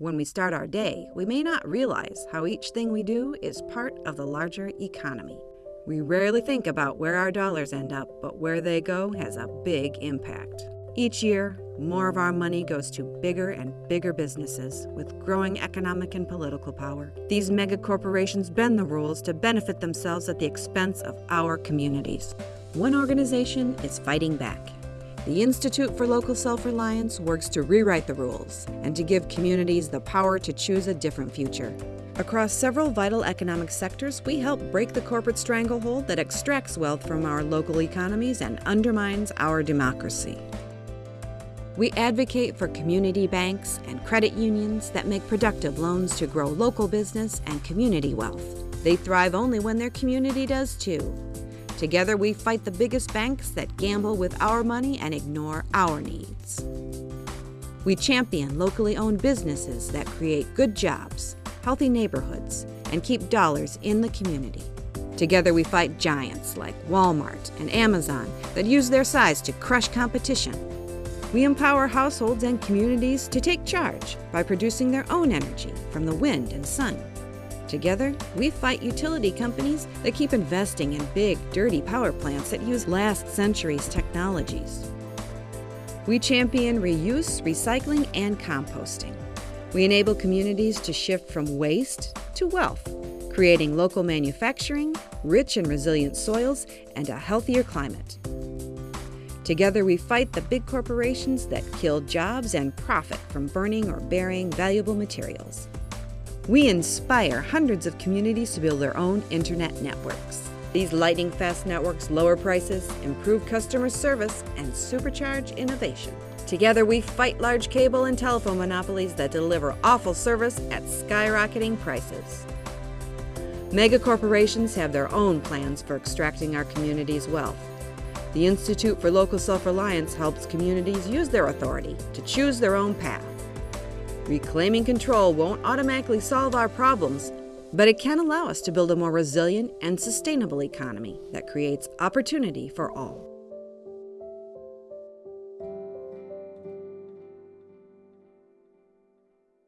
When we start our day, we may not realize how each thing we do is part of the larger economy. We rarely think about where our dollars end up, but where they go has a big impact. Each year, more of our money goes to bigger and bigger businesses with growing economic and political power. These mega corporations bend the rules to benefit themselves at the expense of our communities. One organization is fighting back. The Institute for Local Self Reliance works to rewrite the rules and to give communities the power to choose a different future. Across several vital economic sectors, we help break the corporate stranglehold that extracts wealth from our local economies and undermines our democracy. We advocate for community banks and credit unions that make productive loans to grow local business and community wealth. They thrive only when their community does too. Together, we fight the biggest banks that gamble with our money and ignore our needs. We champion locally owned businesses that create good jobs, healthy neighborhoods, and keep dollars in the community. Together, we fight giants like Walmart and Amazon that use their size to crush competition we empower households and communities to take charge by producing their own energy from the wind and sun. Together, we fight utility companies that keep investing in big, dirty power plants that use last century's technologies. We champion reuse, recycling, and composting. We enable communities to shift from waste to wealth, creating local manufacturing, rich and resilient soils, and a healthier climate. Together, we fight the big corporations that kill jobs and profit from burning or burying valuable materials. We inspire hundreds of communities to build their own internet networks. These lightning fast networks lower prices, improve customer service, and supercharge innovation. Together, we fight large cable and telephone monopolies that deliver awful service at skyrocketing prices. Mega corporations have their own plans for extracting our community's wealth. The Institute for Local Self-Reliance helps communities use their authority to choose their own path. Reclaiming control won't automatically solve our problems, but it can allow us to build a more resilient and sustainable economy that creates opportunity for all.